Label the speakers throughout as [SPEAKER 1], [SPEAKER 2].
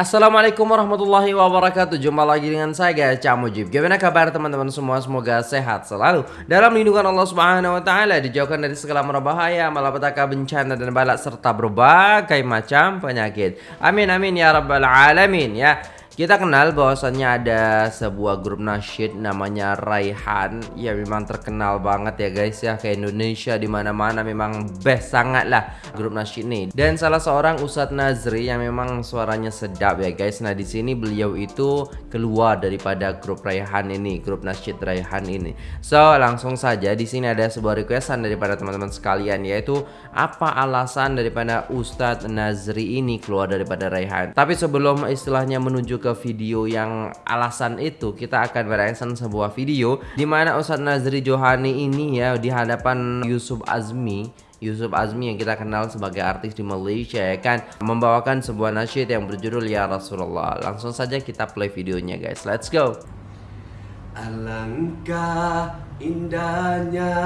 [SPEAKER 1] Assalamualaikum warahmatullahi wabarakatuh. Jumpa lagi dengan saya Cak Mujib. Gimana kabar teman-teman semua? Semoga sehat selalu. Dalam lindungan Allah subhanahu wa ta'ala Dijauhkan dari segala merbahaya Malapetaka bencana dan balak Serta berbagai macam penyakit. Amin amin ya rabbal alamin ya kita kenal bahwasannya ada sebuah grup nasyid namanya Raihan. Ya memang terkenal banget ya guys ya ke Indonesia di mana mana memang best sangat lah grup nasyid nih Dan salah seorang Ustadz Nazri yang memang suaranya sedap ya guys. Nah di sini beliau itu keluar daripada grup Raihan ini Grup nasyid Raihan ini. So langsung saja di sini ada sebuah requestan daripada teman-teman sekalian Yaitu apa alasan daripada Ustadz Nazri ini keluar daripada Raihan? Tapi sebelum istilahnya menuju ke video yang alasan itu kita akan mereaction sebuah video di mana Ustadz Nazri Johani ini ya di hadapan Yusuf Azmi Yusuf Azmi yang kita kenal sebagai artis di Malaysia ya kan membawakan sebuah nasyid yang berjudul Ya Rasulullah. Langsung saja kita play videonya guys. Let's go.
[SPEAKER 2] Alangkah indahnya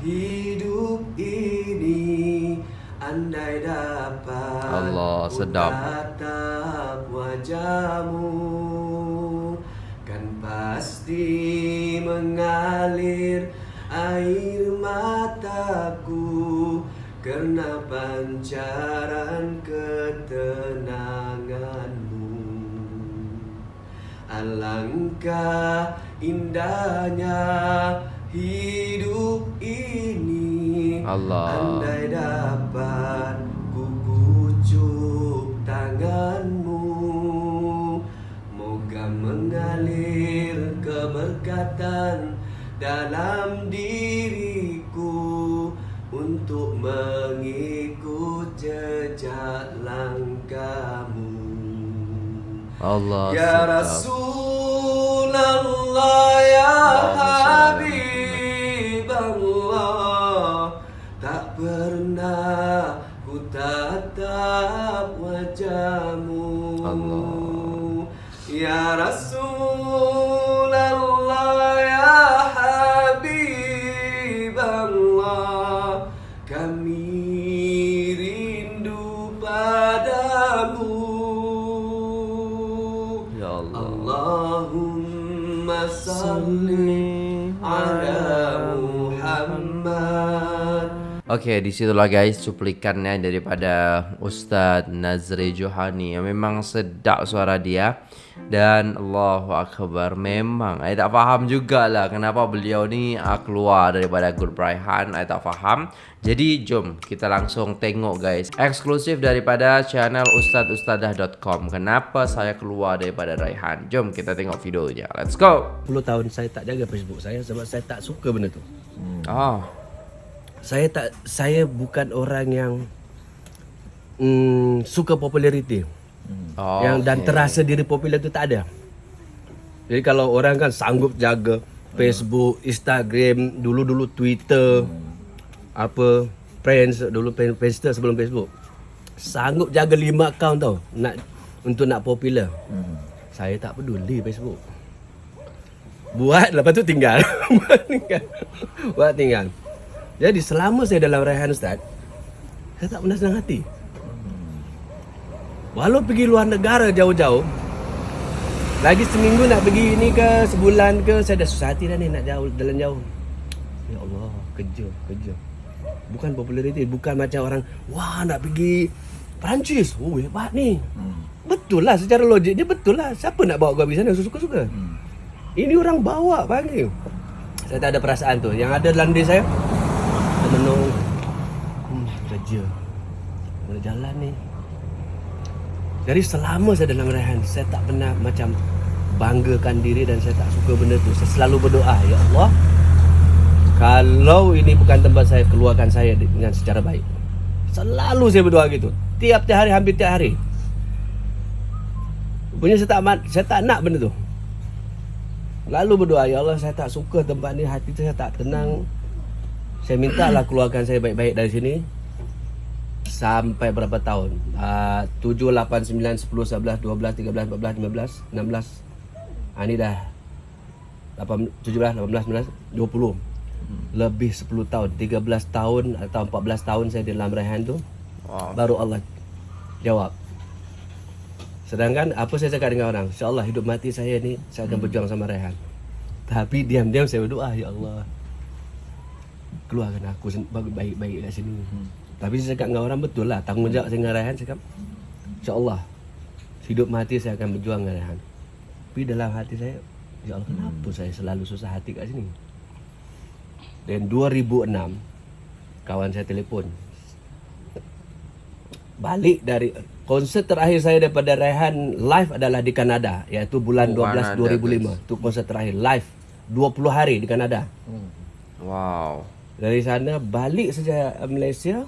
[SPEAKER 2] hidup ini Andai dapat
[SPEAKER 1] Allah sedap.
[SPEAKER 2] tatap wajahmu Kan pasti mengalir air mataku Kerana pancaran ketenanganmu. Alangkah indahnya hidup ini.
[SPEAKER 1] Allah.
[SPEAKER 2] Andai keberkatan dalam diriku Untuk mengikut jejak langkahmu
[SPEAKER 1] Allah
[SPEAKER 2] Ya
[SPEAKER 1] sedap.
[SPEAKER 2] Rasulullah Ya
[SPEAKER 1] Allahumma
[SPEAKER 2] Habibullah Tak pernah ku tatap wajahmu
[SPEAKER 1] Allah.
[SPEAKER 2] Ya Rasulullah
[SPEAKER 1] Oke, disitulah guys cuplikannya daripada Ustadz Nazri Johani yang memang sedap suara dia. Dan Allahu Akbar memang. Saya tak faham juga lah kenapa beliau ni uh, keluar daripada grup Raihan saya tak faham. Jadi jom kita langsung tengok guys. Eksklusif daripada channel ustadzustadah.com kenapa saya keluar daripada Raihan jom kita tengok videonya let's go.
[SPEAKER 3] 10 tahun saya tak jaga Facebook saya sebab saya tak suka benda tu.
[SPEAKER 1] oh
[SPEAKER 3] Saya tak saya bukan orang yang mm, suka populariti.
[SPEAKER 1] oh
[SPEAKER 3] yang dan terasa diri popular tu tak ada. Jadi kalau orang kan sanggup jaga Facebook, Instagram, dulu-dulu Twitter, apa Friends dulu Friendster sebelum Facebook. Sanggup jaga lima account tau nak untuk nak popular. Saya tak peduli Facebook. Buat lepas tu tinggal. Buat tinggal. Buat tinggal. Jadi selama saya dalam Raihan Ustaz, saya tak pernah senang hati. Walau pergi luar negara jauh-jauh, lagi seminggu nak pergi ni ke sebulan ke, saya dah susah hati dah ni nak jauh jalan jauh. Ya Allah, kerja, kerja. Bukan populariti, bukan macam orang, wah nak pergi Perancis. Oh hebat ni. Betul lah secara logik dia betul lah. Siapa nak bawa kau pergi sana suka-suka. Ini orang bawa panggil. Saya tak ada perasaan tu. Yang ada dalam diri saya, saya menung. Hmm, kerja. Mana jalan ni? Jadi selama saya dalam rehan, saya tak pernah macam banggakan diri dan saya tak suka benda tu. Saya selalu berdoa, Ya Allah, kalau ini bukan tempat saya, keluarkan saya dengan secara baik. Selalu saya berdoa gitu. Tiap-tiap hari, hampir tiap hari. Punya saya tak, saya tak nak benda tu. Lalu berdoa, Ya Allah, saya tak suka tempat ni, hati saya tak tenang. Saya minta lah keluarkan saya baik-baik dari sini. Sampai berapa tahun? Uh, 7, 8, 9, 10, 11, 12, 13, 14, 15, 16. Ha, ni dah 8, 17, 18, 19, 20. Lebih 10 tahun. 13 tahun atau 14 tahun saya dalam rehan tu.
[SPEAKER 1] Wow.
[SPEAKER 3] Baru Allah jawab. Sedangkan apa saya cakap dengan orang, insya-Allah hidup mati saya ni saya akan berjuang sama Rehan. Tapi diam-diam saya berdoa, ya Allah. Keluarkan aku baik-baik kat sini. Tapi saya cakap dengan orang betul lah, tanggungjawab saya dengan saya cakap, insya-Allah hidup mati saya akan berjuang dengan Rehan. Tapi dalam hati saya, ya Allah kenapa saya selalu susah hati kat sini? Dan 2006 kawan saya telefon balik dari konsert terakhir saya daripada Rehan live adalah di Kanada iaitu bulan
[SPEAKER 1] Oh,
[SPEAKER 3] 12
[SPEAKER 1] Kanada,
[SPEAKER 3] 2005 itu konsert terakhir live 20 hari di Kanada
[SPEAKER 1] Wow.
[SPEAKER 3] Dari sana balik saja uh, Malaysia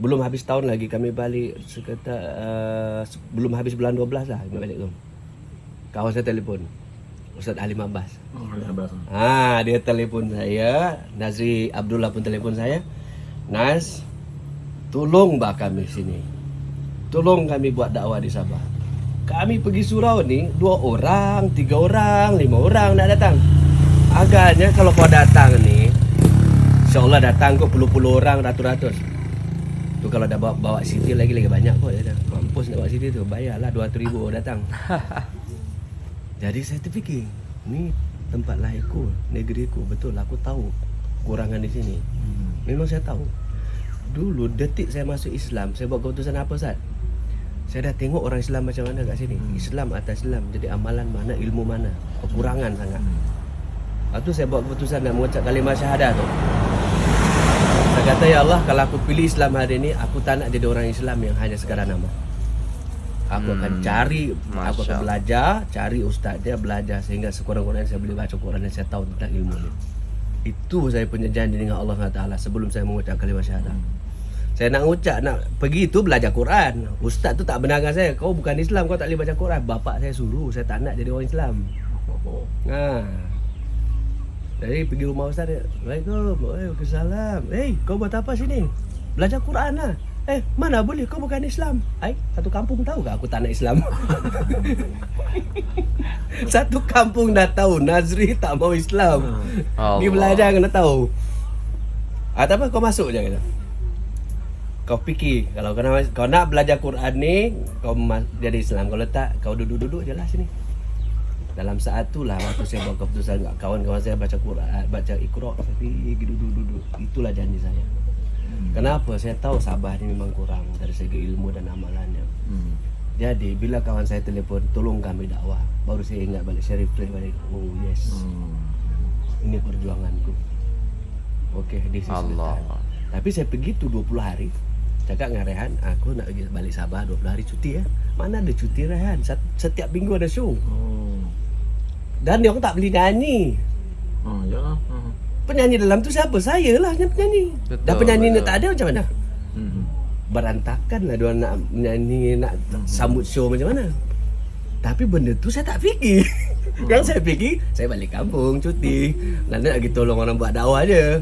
[SPEAKER 3] belum habis tahun lagi kami balik sekitar uh, belum habis bulan 12 lah kami balik tu kawan saya telefon Ustaz Alim Abbas
[SPEAKER 4] Oh, abas.
[SPEAKER 3] Ha, dia telefon saya. Nazri Abdullah pun telefon saya. Nas, tolong bah kami sini. Tolong kami buat dakwah di Sabah. Kami pergi surau ni dua orang, tiga orang, lima orang nak datang. Agaknya kalau kau datang ni, insyaAllah datang kau puluh-puluh orang, ratus-ratus. Tu kalau dah bawa, bawa Siti lagi lagi banyak kau dah. Mampus nak bawa Siti tu, bayarlah 200 ribu datang. Jadi saya terfikir, ni tempat lahirku, negeriku. Betul aku tahu kurangan di sini. Memang saya tahu. Dulu detik saya masuk Islam, saya buat keputusan apa Ustaz? Saya dah tengok orang Islam macam mana kat sini. Islam atas Islam. Jadi amalan mana, ilmu mana. Kekurangan sangat. Lepas tu saya buat keputusan nak mengucap kalimah syahadah tu. Kata, Ya Allah, kalau aku pilih Islam hari ini, aku tak nak jadi orang Islam yang hanya sekadar nama. Aku akan
[SPEAKER 1] Hmm.
[SPEAKER 3] cari, aku
[SPEAKER 1] Masya
[SPEAKER 3] akan belajar, cari ustaz dia, belajar sehingga sekurang-kurangnya saya boleh baca Quran dan saya tahu tentang ilmu ni. Itu saya punya janji dengan Allah SWT sebelum saya mengucap kalimah syahadah. Saya nak ucap, nak pergi tu belajar Quran. Ustaz tu tak benarkan saya. Kau bukan Islam, kau tak boleh baca Quran. Bapak saya suruh, saya tak nak jadi orang Islam. Ha. Jadi pergi rumah ustaz dia. Assalamualaikum. Waalaikumsalam. Eh, hey, kau buat apa sini? Belajar Quran lah. Eh, mana boleh kau bukan Islam? Ai, satu kampung tahu ke aku tak nak Islam? satu kampung dah tahu Nazri tak mau Islam. Ni
[SPEAKER 1] Allah.
[SPEAKER 3] belajar kena tahu. Ah, tak apa kau masuk je kata. Kau fikir kalau kau nak, kau nak belajar Quran ni kau jadi Islam kalau tak kau duduk-duduk je lah sini. Dalam saat tu lah waktu saya buat keputusan kawan-kawan saya baca Quran, baca Iqra, pergi duduk-duduk. Itulah janji saya. Kenapa? Saya tahu Sabah ni memang kurang dari segi ilmu dan amalannya.
[SPEAKER 4] Hmm.
[SPEAKER 3] Jadi bila kawan saya telefon, tolong kami dakwah. Baru saya ingat balik, saya reflect balik. Oh yes,
[SPEAKER 4] Hmm.
[SPEAKER 3] ini perjuanganku. Okey, this is the
[SPEAKER 1] Allah.
[SPEAKER 3] time. Tapi saya pergi tu 20 hari. Cakap dengan Rehan, aku nak pergi balik Sabah 20 hari cuti ya. Mana ada cuti Rehan? Setiap minggu ada show.
[SPEAKER 4] Oh.
[SPEAKER 3] Dan dia orang tak boleh nyanyi.
[SPEAKER 4] Oh, ya. Hmm.
[SPEAKER 3] Penyanyi dalam tu siapa? Saya lah yang penyanyi.
[SPEAKER 1] Betul,
[SPEAKER 3] Dan penyanyi ni
[SPEAKER 1] betul.
[SPEAKER 3] tak ada macam mana?
[SPEAKER 4] Hmm.
[SPEAKER 3] Berantakan lah dia nak menyanyi, nak sambut show macam mana. Tapi benda tu saya tak fikir. Yang saya fikir, saya balik kampung cuti. Nanti nak pergi tolong orang buat dakwah je.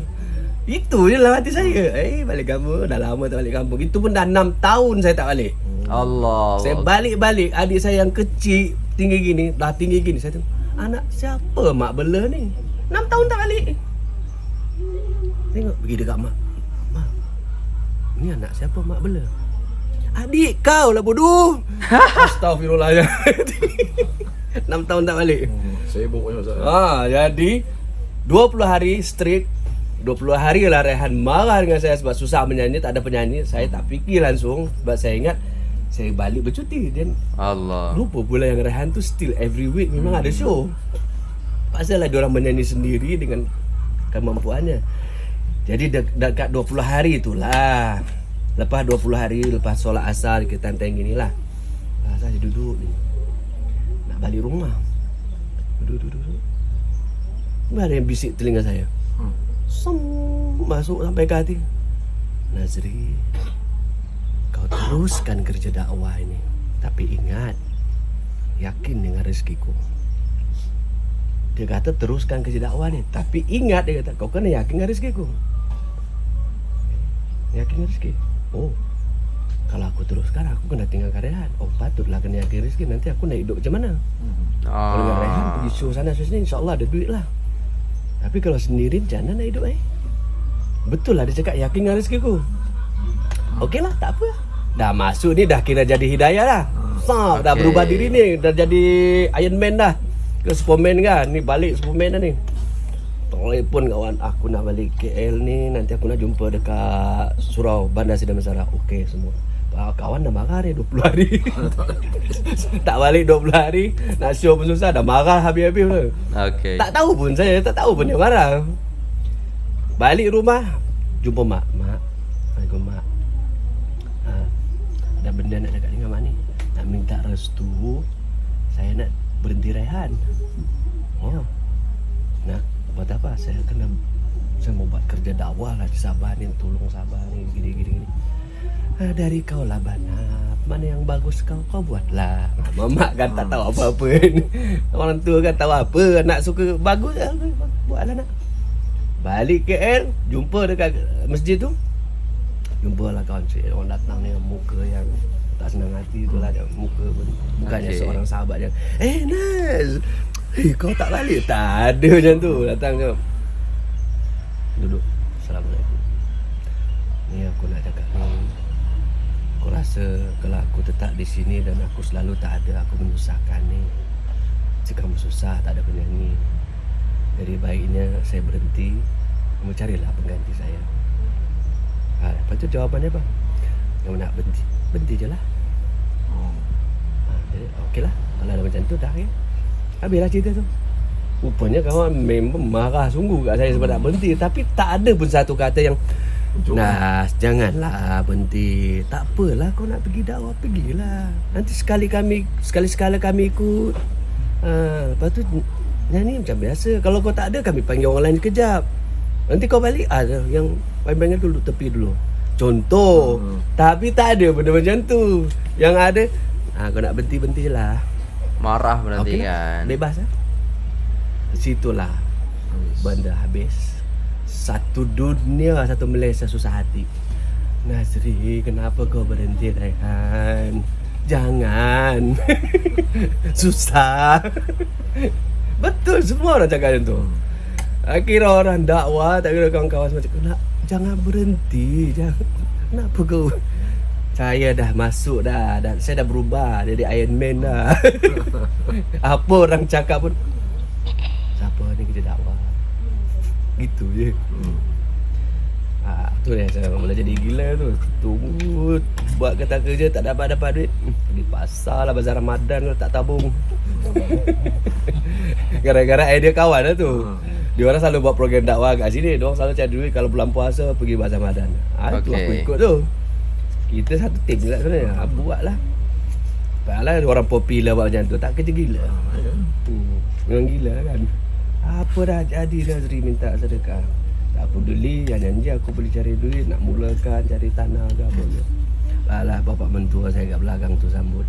[SPEAKER 3] Itu je lah hati saya. Eh, balik kampung. Dah lama tak balik kampung. Itu pun dah 6 tahun saya tak balik.
[SPEAKER 1] Allah.
[SPEAKER 3] Saya balik-balik adik saya yang kecil tinggi gini, dah tinggi gini saya tengok. Anak siapa mak bela ni? 6 tahun tak balik. Tengok pergi dekat mak. Mak. Ni anak siapa mak bela? Adik kau lah bodoh. Astagfirullah ya. 6 tahun tak balik.
[SPEAKER 4] Hmm. Sibuk punya Ustaz.
[SPEAKER 3] Ha, jadi 20 hari straight 20 hari lah Rehan marah dengan saya sebab susah menyanyi, tak ada penyanyi. Saya tak fikir langsung sebab saya ingat saya balik bercuti dan
[SPEAKER 1] Allah.
[SPEAKER 3] lupa pula yang Rehan tu still every week memang ada show. Pasal lah diorang menyanyi sendiri dengan kemampuannya. Jadi dek, dekat 20 hari itulah. Lepas 20 hari lepas solat asar kita tentang gini lah. Ah, saya duduk ni. Nak balik rumah. Duduk duduk duduk. Tiba ada yang bisik telinga saya.
[SPEAKER 4] Hmm.
[SPEAKER 3] Som masuk sampai ke hati. Nazri, teruskan kerja dakwah ini. Tapi ingat, yakin dengan rezekiku. Dia kata teruskan kerja dakwah ni. Tapi ingat dia kata, kau kena yakin dengan rezekiku. Yakin dengan rezeki? Oh, kalau aku teruskan aku kena tinggal karyawan. Oh, patutlah kena yakin rezeki. Nanti aku nak hidup macam mana?
[SPEAKER 4] Hmm.
[SPEAKER 3] Kalau dengan Rehan
[SPEAKER 1] Ah.
[SPEAKER 3] pergi show sana show sini InsyaAllah ada duit lah Tapi kalau sendiri mana nak hidup eh Betul lah dia cakap yakin dengan rezeki ku Okey lah tak apa Dah masuk ni dah kira jadi hidayah lah Sap, dah
[SPEAKER 1] Okey.
[SPEAKER 3] berubah diri ni, dah jadi Iron Man dah. Ke Superman kan. Ni balik Superman dah ni. Telefon kawan, aku nak balik KL ni, nanti aku nak jumpa dekat surau Bandar Sidang Mesara. Okey semua. Ah, Kawan dah marah dia 20 hari Tak balik 20 hari Nak show pun susah Dah marah habis-habis tu
[SPEAKER 1] Okey.
[SPEAKER 3] Tak tahu pun saya Tak tahu pun dia marah Balik rumah Jumpa mak Mak Assalamualaikum mak ha, Ada benda nak dekat dengan mak ni. Nak minta restu Saya nak berhenti rehan. Oh Nak buat apa? Saya kena Saya mau buat kerja dakwah lah Di Sabah ni Tolong Sabah ni Gini-gini ha, Dari kau lah Banap Mana yang bagus kau? Kau buatlah. Mamak kan tak tahu apa-apa Orang tua kan tahu apa Anak suka bagus ya, Buatlah nak. Balik KL Jumpa dekat masjid tu Jumpa lah kawan cik. Orang datang dengan muka yang Tak senang hati tu lah dia. Muka pun Bukannya
[SPEAKER 1] Okey.
[SPEAKER 3] seorang sahabat dia. Eh Naz! Eh kau tak balik? Tak ada macam tu. Datang je Duduk. Assalamualaikum. Ni aku nak cakap ni. Aku rasa Kalau aku tetap di sini Dan aku selalu tak ada Aku menyusahkan ni. Jika kamu susah Tak ada penyanyi Jadi baiknya Saya berhenti. Kamu carilah pengganti saya ha, Lepas tu jawapannya apa? Kamu nak berhenti Berhenti je lah.
[SPEAKER 4] Oh.
[SPEAKER 3] ha, Jadi okey lah. Kalau ada macam tu dah ya Habislah cerita tu. Rupanya kawan memang marah sungguh kat saya sebab nak berhenti. Tapi tak ada pun satu kata yang. Nas, janganlah berhenti. Tak apalah kau nak pergi dakwah Pergilah. Nanti sekali kami Sekali-sekala kami ikut. Ha, Lepas tu Nyanyi macam biasa. Kalau kau tak ada Kami panggil orang lain sekejap Nanti kau balik ah, Yang tu duduk tepi dulu. Contoh
[SPEAKER 4] Hmm.
[SPEAKER 3] Tapi tak ada benda macam tu. Yang ada ha, Kau nak berhenti-berhenti je lah.
[SPEAKER 1] Marah berarti
[SPEAKER 3] Okey lah.
[SPEAKER 1] kan.
[SPEAKER 3] Bebas lah. Situlah. Benda habis. Satu dunia Satu Malaysia susah hati. Nazri Kenapa kau berhenti Rehan Jangan. Susah. Betul semua orang cakap macam tu Akhirnya orang dakwah Tak kira kawan-kawan cakap "Nak- Jangan berhenti Jangan Kenapa kau? Saya dah masuk dah, dah Saya dah berubah Jadi Iron Man dah. Apa orang cakap pun Siapa ni kita dakwah Gitu je.
[SPEAKER 4] Hmm.
[SPEAKER 3] ha, Tu yang saya mula jadi gila tu. Tunggu Buat kata kerja tak dapat-dapat duit. Hmm, Pergi pasar lah Bazar Ramadan tu tak tabung. Gara-gara idea kawan lah tu Dia orang selalu buat program dakwah kat sini. Dia orang selalu cari duit Kalau bulan puasa Pergi Bazar Ramadan ha, Itu
[SPEAKER 1] Okey.
[SPEAKER 3] aku ikut tu. Kita satu tim juga sebenarnya. Ha, Buat lah. Padahal orang popular buat macam tu. Tak kerja gila. Memang gila kan. Apa dah jadi Nazri? Minta sedekah. Tak peduli Yang janji aku boleh cari duit. Nak mulakan cari tanah ke apa ke. Alah bapak mentua saya kat belakang tu sambut.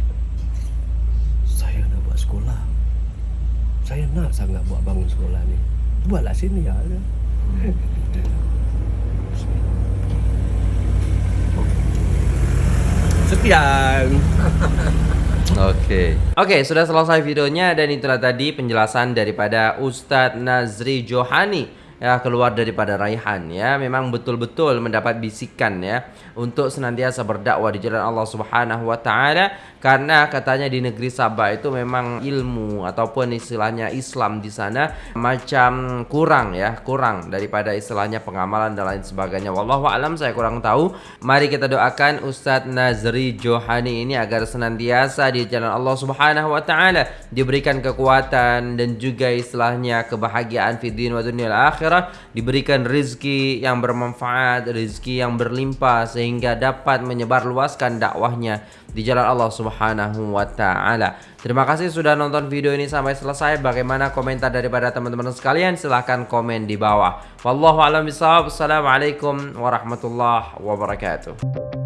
[SPEAKER 3] Saya nak buat sekolah. Saya nak sangat buat bangun sekolah ni Buatlah sini ya. Sekian
[SPEAKER 1] Oke. Oke, sudah selesai videonya dan itulah tadi penjelasan daripada Ustadz Nazri Johani ya keluar daripada Raihan ya. Memang betul-betul mendapat bisikan ya untuk senantiasa berdakwah di jalan Allah Subhanahu wa taala. Karena katanya di negeri Sabah itu memang ilmu ataupun istilahnya Islam di sana macam kurang ya kurang daripada istilahnya pengamalan dan lain sebagainya. Wallahu alam saya kurang tahu. Mari kita doakan Ustadz Nazri Johani ini agar senantiasa di jalan Allah Subhanahu wa taala diberikan kekuatan dan juga istilahnya kebahagiaan fi din wa dunia akhirat diberikan rizki yang bermanfaat rizki yang berlimpah sehingga dapat menyebarluaskan dakwahnya di jalan Allah Subhanahu wa taala. Terima kasih sudah nonton video ini sampai selesai. Bagaimana komentar daripada teman-teman sekalian? Silahkan komen di bawah. Wallahu a'lam bishawab. Assalamualaikum warahmatullahi wabarakatuh.